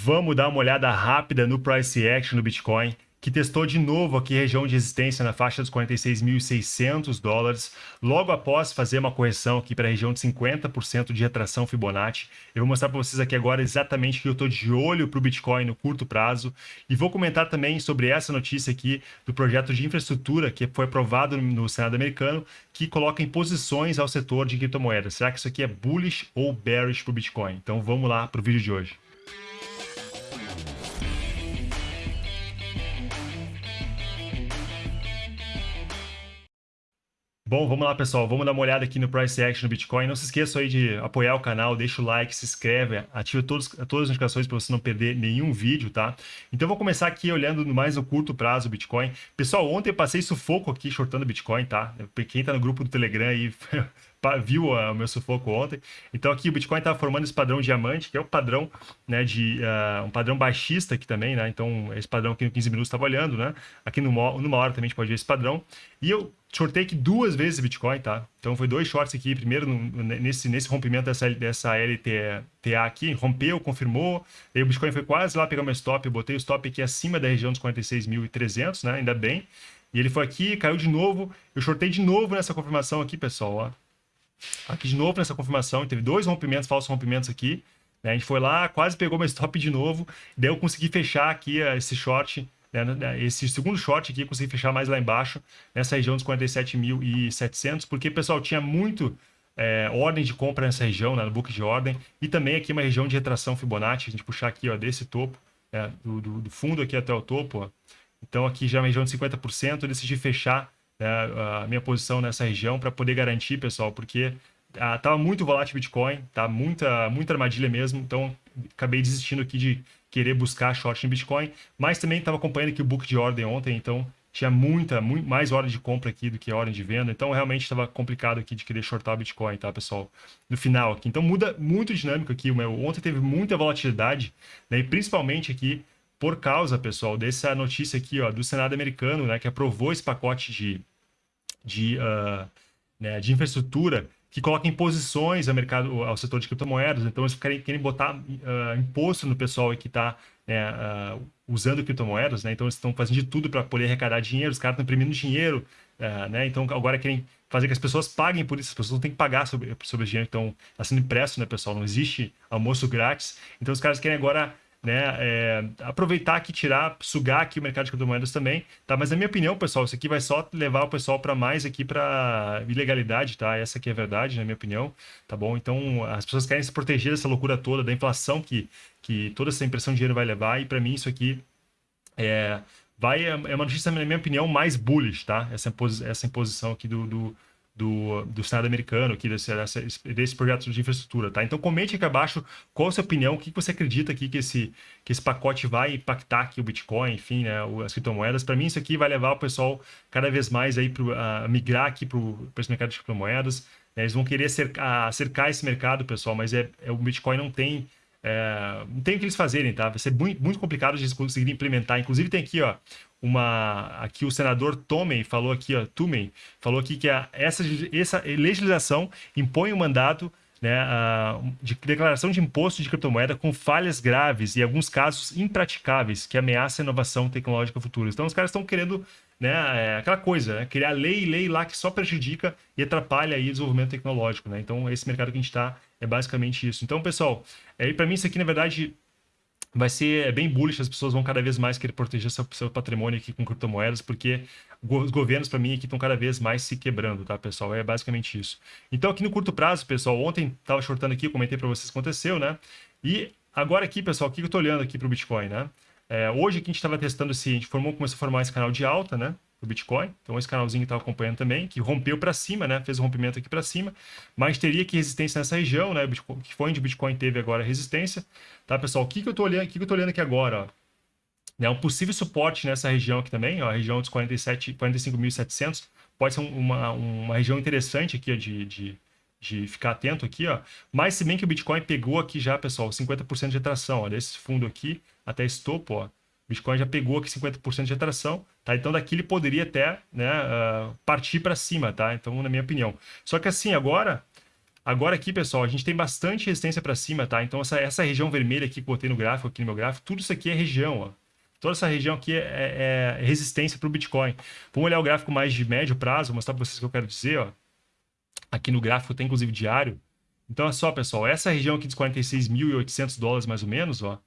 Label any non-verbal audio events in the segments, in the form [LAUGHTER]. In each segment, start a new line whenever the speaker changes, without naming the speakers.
Vamos dar uma olhada rápida no price action do Bitcoin que testou de novo aqui região de resistência na faixa dos 46.600 dólares, logo após fazer uma correção aqui para a região de 50% de retração Fibonacci. Eu vou mostrar para vocês aqui agora exatamente que eu estou de olho para o Bitcoin no curto prazo e vou comentar também sobre essa notícia aqui do projeto de infraestrutura que foi aprovado no Senado americano, que coloca imposições ao setor de criptomoedas. Será que isso aqui é bullish ou bearish para o Bitcoin? Então vamos lá para o vídeo de hoje. Bom, vamos lá, pessoal. Vamos dar uma olhada aqui no Price Action do Bitcoin. Não se esqueça aí de apoiar o canal, deixa o like, se inscreve, ativa todos, todas as notificações para você não perder nenhum vídeo, tá? Então, vou começar aqui olhando mais no curto prazo o Bitcoin. Pessoal, ontem eu passei sufoco aqui shortando Bitcoin, tá? Quem tá no grupo do Telegram aí [LAUGHS] viu uh, o meu sufoco ontem. Então aqui o Bitcoin está formando esse padrão diamante, que é o padrão, né, de uh, um padrão baixista aqui também, né? Então esse padrão aqui no 15 minutos estava olhando, né? Aqui numa, numa hora também a gente pode ver esse padrão. E eu shortei aqui duas vezes Bitcoin, tá? Então foi dois shorts aqui, primeiro no, nesse, nesse rompimento dessa, dessa LTA aqui, rompeu, confirmou, aí o Bitcoin foi quase lá pegar meu stop, eu botei o stop aqui acima da região dos 46.300, né? Ainda bem. E ele foi aqui, caiu de novo, eu shortei de novo nessa confirmação aqui, pessoal, ó. Aqui de novo nessa confirmação, teve dois rompimentos, falsos rompimentos aqui. Né? A gente foi lá, quase pegou meu stop de novo. Daí eu consegui fechar aqui uh, esse short, né? né esse segundo short aqui, consegui fechar mais lá embaixo, nessa região dos 47.700, porque, pessoal, tinha muito é, ordem de compra nessa região, né, no book de ordem, e também aqui uma região de retração Fibonacci, a gente puxar aqui ó, desse topo, é, do, do, do, fundo aqui até o topo. Ó. Então aqui já é uma região de 50%, eu decidi fechar né, a minha posição nessa região para poder garantir, pessoal, porque ah, muito volátil o Bitcoin, tá muita, muita armadilha mesmo, então acabei desistindo aqui de querer buscar short em Bitcoin, mas também estava acompanhando aqui o book de ordem ontem, então tinha muita, muito mais hora de compra aqui do que hora de venda, então realmente estava complicado aqui de querer shortar o Bitcoin, tá, pessoal? No final aqui. Então muda muito dinâmico aqui, meu, ontem teve muita volatilidade, né, e principalmente aqui por causa, pessoal, dessa notícia aqui, ó, do Senado americano, né, que aprovou esse pacote de, de, uh, né, de infraestrutura que coloca imposições ao mercado, ao setor de criptomoedas. Então, eles querem, querem botar uh, imposto no pessoal que está né, uh, usando criptomoedas. Né? Então, eles estão fazendo de tudo para poder arrecadar dinheiro. Os caras estão imprimindo dinheiro. né? Então, agora querem fazer que as pessoas paguem por isso. As pessoas têm que pagar sobre, sobre o dinheiro que está sendo impresso, né, pessoal? Não existe almoço grátis. Então, os caras querem agora né, é, aproveitar aqui, tirar, sugar aqui o mercado de criptomoedas também, tá? Mas na minha opinião, pessoal, isso aqui vai só levar o pessoal para mais aqui para ilegalidade, tá? Essa aqui é a verdade, na minha opinião, tá bom? Então, as pessoas querem se proteger dessa loucura toda, da inflação que, que toda essa impressão de dinheiro vai levar, e para mim isso aqui é, vai, é uma notícia, na minha opinião, mais bullish, tá? Essa, essa imposição aqui do, do do, do Senado americano, aqui desse, desse projeto de infraestrutura, tá? Então comente aqui abaixo qual a sua opinião, o que você acredita aqui que esse, que esse pacote vai impactar aqui o Bitcoin, enfim, né, as criptomoedas. Para mim isso aqui vai levar o pessoal cada vez mais aí pro, a migrar aqui para esse mercado de criptomoedas. Né? Eles vão querer cercar, cercar esse mercado, pessoal, mas é, é o Bitcoin não tem é, não tem o que eles fazerem, tá? Vai ser muito, muito complicado de eles conseguirem implementar. Inclusive tem aqui, ó, uma aqui o senador Tomei falou aqui, ó, Tumei, falou aqui que a, essa, essa legislação impõe o um mandato né, de declaração de imposto de criptomoeda com falhas graves e, alguns casos, impraticáveis, que ameaçam a inovação tecnológica futura. Então, os caras estão querendo né, é, aquela coisa, né, criar lei lei lá que só prejudica e atrapalha aí o desenvolvimento tecnológico. Né? Então, esse mercado que a gente está é basicamente isso. Então, pessoal, é, para mim isso aqui, na verdade, vai ser é bem bullish, as pessoas vão cada vez mais querer proteger seu, seu patrimônio aqui com criptomoedas, porque os governos, para mim, aqui estão cada vez mais se quebrando, tá, pessoal? É basicamente isso. Então, aqui no curto prazo, pessoal, ontem estava shortando aqui, comentei para vocês o que aconteceu, né? E agora aqui, pessoal, o que eu estou olhando aqui para o Bitcoin, né? É, hoje aqui a gente estava testando se a gente formou, começou a formar esse canal de alta, né? O Bitcoin. Então, esse canalzinho está acompanhando também, que rompeu para cima, né? Fez um rompimento aqui para cima, mas teria que resistência nessa região, né? Que foi onde o Bitcoin teve agora resistência. Tá, pessoal? O que, que eu estou olhando, o que, que eu tô olhando aqui agora? Ó? É um possível suporte nessa região aqui também, ó, a região dos 47, 45.700. Pode ser uma, uma região interessante aqui ó, de, de, de ficar atento aqui, ó. Mas se bem que o Bitcoin pegou aqui já, pessoal, 50% de atração, ó, desse fundo aqui até esse topo, ó. Bitcoin já pegou aqui 50% de atração, tá? Então daqui ele poderia até né, uh, partir para cima, tá? Então, na minha opinião. Só que assim, agora Agora aqui, pessoal, a gente tem bastante resistência para cima, tá? Então essa, essa região vermelha aqui que botei no gráfico, aqui no meu gráfico, tudo isso aqui é região, ó. Toda essa região aqui é, é, é resistência para o Bitcoin. Vamos olhar o gráfico mais de médio prazo, vou mostrar para vocês o que eu quero dizer, ó. Aqui no gráfico tem inclusive diário. Então é só, pessoal, essa região aqui dos 46.800 dólares mais ou menos, ó.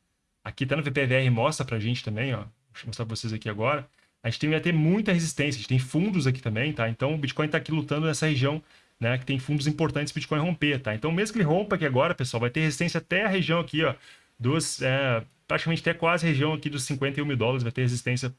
Aqui tá no VPVR mostra pra gente também, ó. Deixa eu mostrar para vocês aqui agora. A gente tem, vai ter muita resistência, a gente tem fundos aqui também, tá? Então o Bitcoin está aqui lutando nessa região, né? Que tem fundos importantes para o Bitcoin romper, tá? Então mesmo que ele rompa aqui agora, pessoal, vai ter resistência até a região aqui, ó, dos, é, praticamente até quase a região aqui dos 51 mil dólares, vai ter resistência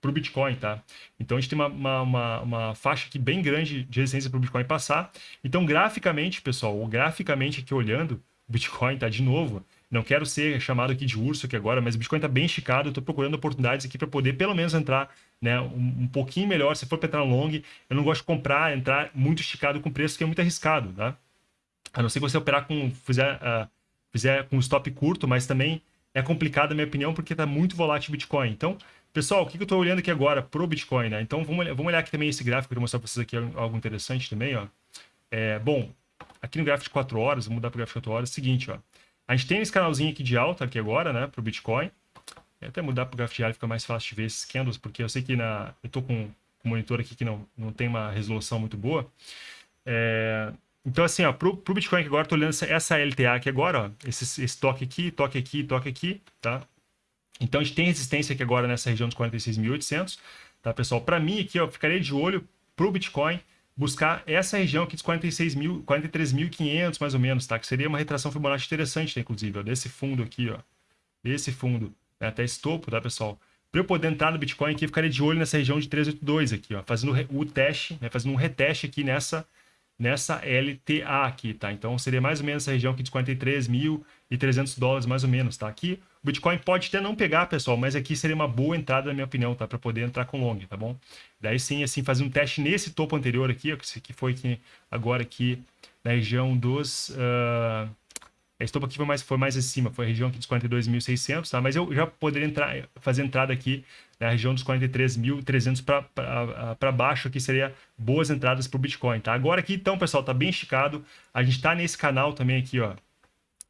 para o Bitcoin, tá? Então a gente tem uma, uma, uma, uma faixa aqui bem grande de resistência para o Bitcoin passar. Então graficamente, pessoal, graficamente aqui olhando, o Bitcoin tá de novo, não quero ser chamado aqui de urso aqui agora, mas o Bitcoin está bem esticado. Estou procurando oportunidades aqui para poder pelo menos entrar né, um, um pouquinho melhor. Se for para entrar long, eu não gosto de comprar, entrar muito esticado com preço, que é muito arriscado. Tá? A não ser que você operar com, fizer, uh, fizer com stop curto, mas também é complicado, na minha opinião, porque está muito volátil o Bitcoin. Então, pessoal, o que eu estou olhando aqui agora para o Bitcoin? Né? Então, vamos, vamos olhar aqui também esse gráfico, para mostrar para vocês aqui algo interessante também. Ó. É, bom, aqui no gráfico de 4 horas, vamos mudar para o gráfico de 4 horas, é o seguinte, ó. A gente tem esse canalzinho aqui de alta aqui agora, né, para o Bitcoin. Vou até mudar para o diário, fica mais fácil de ver esses candles, porque eu sei que na, eu estou com um monitor aqui que não, não tem uma resolução muito boa. É, então, assim, ó, pro, pro Bitcoin que agora, estou olhando essa, essa LTA aqui agora, ó, esse, esse toque aqui, toque aqui, toque aqui, tá? Então, a gente tem resistência aqui agora nessa região dos 46.800, tá, pessoal? Para mim aqui, ó, ficaria de olho pro Bitcoin buscar essa região aqui dos 46 mil, 43.500 mais ou menos, tá? Que seria uma retração Fibonacci interessante, tá? inclusive, ó, desse fundo aqui, ó. Desse fundo, né? até esse topo, tá, pessoal? Para eu poder entrar no Bitcoin aqui, eu ficaria de olho nessa região de 382 aqui, ó, fazendo o teste, né? Fazendo um reteste aqui nessa nessa LTA aqui, tá? Então seria mais ou menos essa região aqui de 43.300 dólares mais ou menos, tá? Aqui o Bitcoin pode até não pegar, pessoal, mas aqui seria uma boa entrada na minha opinião, tá? Para poder entrar com long, tá bom? Daí sim, assim, fazer um teste nesse topo anterior aqui, que foi aqui, agora aqui na região dos... Uh... Esse topo aqui foi mais, foi mais acima, foi a região aqui dos 42.600, tá? Mas eu já poderia entrar, fazer entrada aqui na região dos 43.300 para baixo, que seria boas entradas para o Bitcoin, tá? Agora aqui, então, pessoal, tá bem esticado. A gente tá nesse canal também aqui, ó.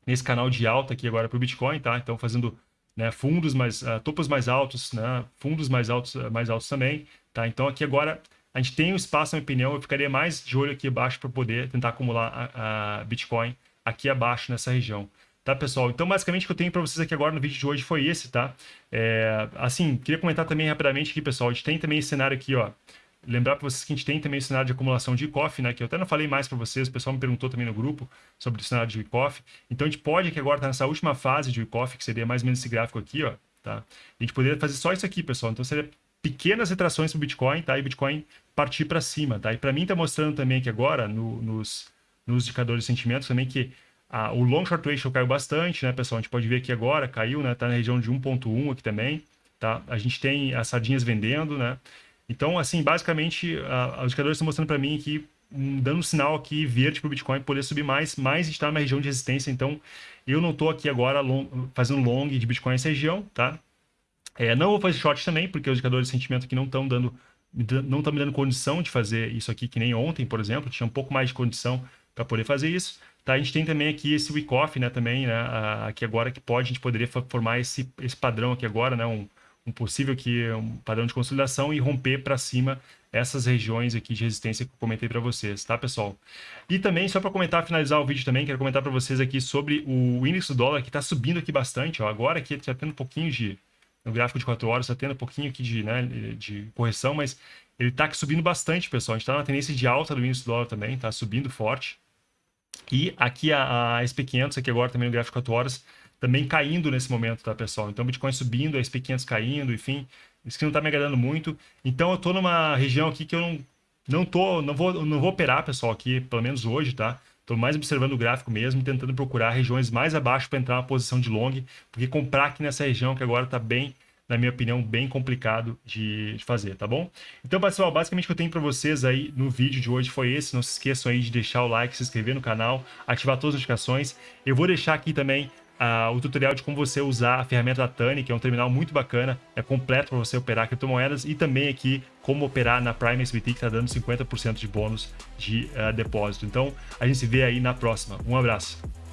Nesse canal de alta aqui agora para o Bitcoin, tá? Então, fazendo né, fundos mais, uh, topos mais altos, né? Fundos mais altos, uh, mais altos também, tá? Então, aqui agora a gente tem um espaço, na minha opinião, eu ficaria mais de olho aqui abaixo para poder tentar acumular a, a Bitcoin aqui abaixo nessa região. Tá, pessoal? Então, basicamente, o que eu tenho para vocês aqui agora no vídeo de hoje foi esse, tá? É, assim, queria comentar também rapidamente aqui, pessoal, a gente tem também esse cenário aqui, ó. Lembrar para vocês que a gente tem também o cenário de acumulação de ICOF, né? Que eu até não falei mais para vocês, o pessoal me perguntou também no grupo sobre o cenário de ICOF. Então, a gente pode aqui agora tá nessa última fase de ICOF, que seria mais ou menos esse gráfico aqui, ó, tá? A gente poderia fazer só isso aqui, pessoal. Então, seria pequenas retrações para o Bitcoin, tá? E Bitcoin partir para cima, tá? E para mim tá mostrando também aqui agora, no, nos, nos indicadores de sentimentos também, que ah, o long short ratio caiu bastante, né, pessoal? A gente pode ver aqui agora, caiu, né? Tá na região de 1.1 aqui também, tá? A gente tem as sardinhas vendendo, né? Então, assim, basicamente, ah, os indicadores estão mostrando para mim um, dando um sinal aqui verde para o Bitcoin poder subir mais, mas está numa região de resistência. Então, eu não estou aqui agora long, fazendo long de Bitcoin nessa região, tá? É, não vou fazer short também, porque os indicadores de sentimento aqui não estão dando não estão me dando condição de fazer isso aqui, que nem ontem, por exemplo, tinha um pouco mais de condição para poder fazer isso. Tá, a gente tem também aqui esse week off, né, também, né, aqui agora que pode, a gente poderia formar esse, esse padrão aqui agora, né, um, um possível aqui, um padrão de consolidação e romper para cima essas regiões aqui de resistência que eu comentei para vocês, tá, pessoal? E também, só para comentar, finalizar o vídeo também, quero comentar para vocês aqui sobre o índice do dólar, que está subindo aqui bastante, ó, agora aqui está tendo um pouquinho de, no gráfico de 4 horas, está tendo um pouquinho aqui de, né, de correção, mas ele está subindo bastante, pessoal, a gente está na tendência de alta do índice do dólar também, está subindo forte, e aqui a, a SP500, aqui agora também no gráfico 4 horas, também caindo nesse momento, tá, pessoal? Então, Bitcoin subindo, a SP500 caindo, enfim, isso que não tá me agradando muito. Então, eu tô numa região aqui que eu não, não tô, não vou, não vou operar, pessoal, aqui, pelo menos hoje, tá? Tô mais observando o gráfico mesmo, tentando procurar regiões mais abaixo para entrar uma posição de long, porque comprar aqui nessa região que agora tá bem na minha opinião, bem complicado de, de fazer, tá bom? Então, pessoal, basicamente o que eu tenho para vocês aí no vídeo de hoje foi esse. Não se esqueçam aí de deixar o like, se inscrever no canal, ativar todas as notificações. Eu vou deixar aqui também uh, o tutorial de como você usar a ferramenta da Tani, que é um terminal muito bacana, é completo para você operar criptomoedas e também aqui como operar na Prime SBT, que está dando 50% de bônus de uh, depósito. Então, a gente se vê aí na próxima. Um abraço.